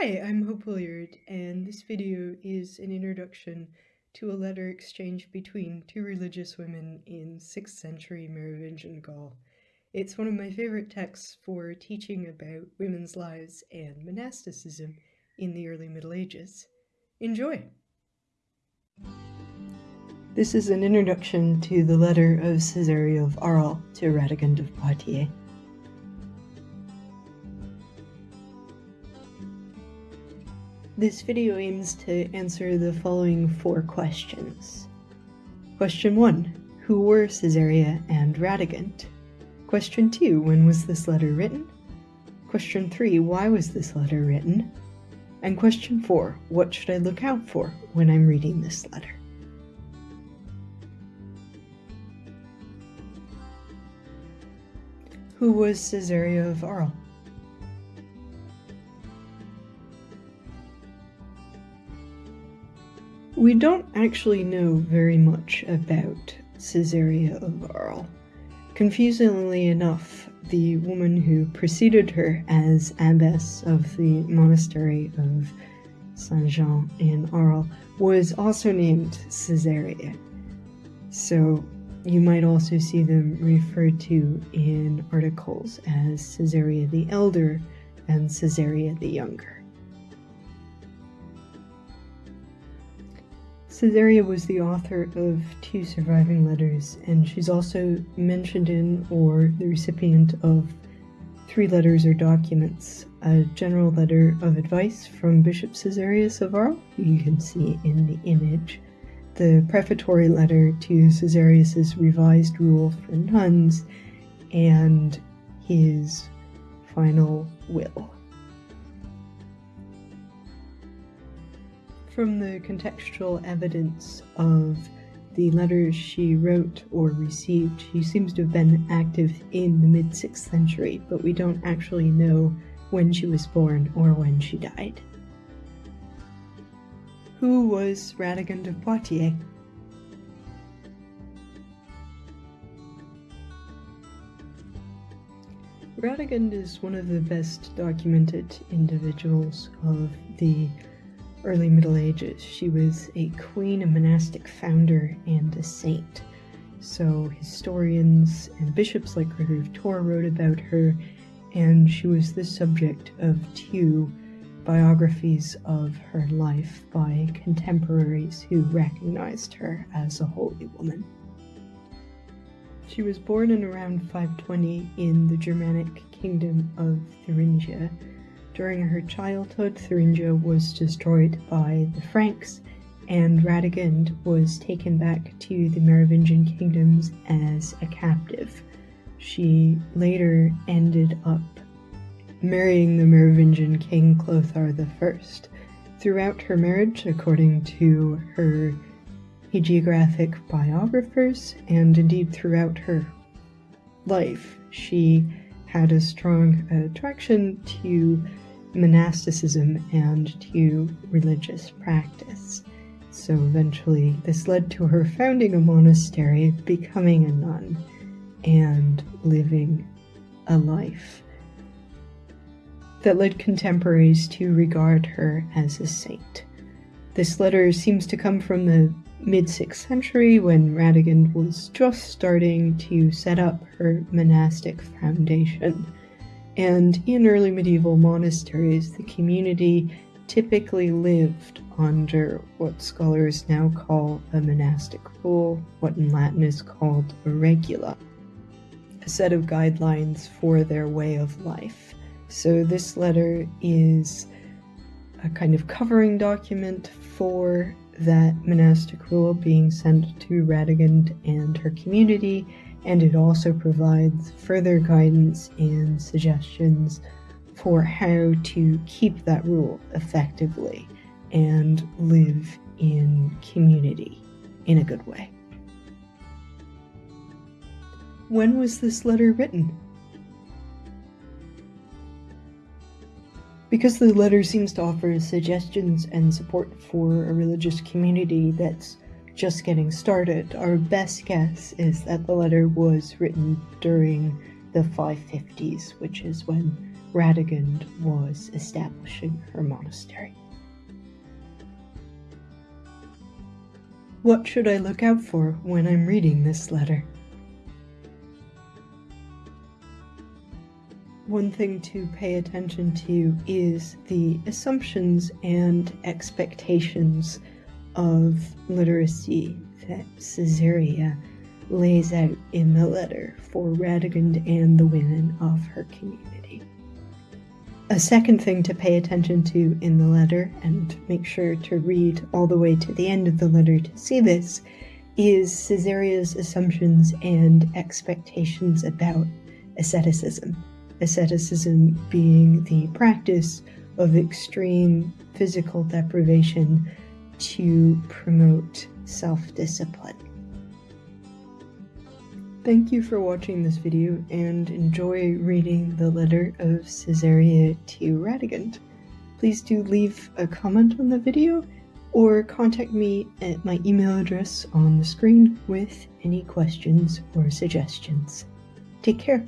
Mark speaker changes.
Speaker 1: Hi, I'm Hope Hilliard, and this video is an introduction to a letter exchanged between two religious women in 6th century Merovingian Gaul. It's one of my favorite texts for teaching about women's lives and monasticism in the early Middle Ages. Enjoy! This is an introduction to the letter of Caesarea of Arles to Radegund of Poitiers. This video aims to answer the following four questions. Question 1. Who were Caesarea and Radegund? Question 2. When was this letter written? Question 3. Why was this letter written? And question 4. What should I look out for when I'm reading this letter? Who was Caesarea of Arles? We don't actually know very much about Caesarea of Arles. Confusingly enough, the woman who preceded her as abbess of the monastery of Saint Jean in Arles was also named Caesarea. So you might also see them referred to in articles as Caesarea the Elder and Caesarea the Younger. Caesarea was the author of two surviving letters, and she's also mentioned in or the recipient of three letters or documents. A general letter of advice from Bishop Caesarius of Arles, who you can see in the image, the prefatory letter to Caesarius's revised rule for nuns, and his final will. From the contextual evidence of the letters she wrote or received, she seems to have been active in the mid 6th century, but we don't actually know when she was born or when she died. Who was Radegund of Poitiers? Radegund is one of the best documented individuals of the early Middle Ages. She was a queen, a monastic founder, and a saint. So historians and bishops like Gregory of Tours wrote about her, and she was the subject of two biographies of her life by contemporaries who recognized her as a holy woman. She was born in around 520 in the Germanic kingdom of Thuringia, during her childhood, Thuringia was destroyed by the Franks, and Radegund was taken back to the Merovingian kingdoms as a captive. She later ended up marrying the Merovingian king Clothar I. Throughout her marriage, according to her hagiographic biographers, and indeed throughout her life, she had a strong attraction to monasticism and to religious practice. So eventually, this led to her founding a monastery, becoming a nun, and living a life that led contemporaries to regard her as a saint. This letter seems to come from the mid 6th century when Radegund was just starting to set up her monastic foundation and in early medieval monasteries, the community typically lived under what scholars now call a monastic rule, what in Latin is called a regula, a set of guidelines for their way of life. So this letter is a kind of covering document for that monastic rule being sent to Radegund and her community and it also provides further guidance and suggestions for how to keep that rule effectively and live in community in a good way. When was this letter written? Because the letter seems to offer suggestions and support for a religious community that's just getting started, our best guess is that the letter was written during the 550s, which is when Radegund was establishing her monastery. What should I look out for when I'm reading this letter? One thing to pay attention to is the assumptions and expectations of literacy that Caesarea lays out in the letter for Radegund and the women of her community. A second thing to pay attention to in the letter, and make sure to read all the way to the end of the letter to see this, is Caesarea's assumptions and expectations about asceticism. Asceticism being the practice of extreme physical deprivation to promote self discipline. Thank you for watching this video and enjoy reading the letter of Caesarea to Radegund. Please do leave a comment on the video or contact me at my email address on the screen with any questions or suggestions. Take care.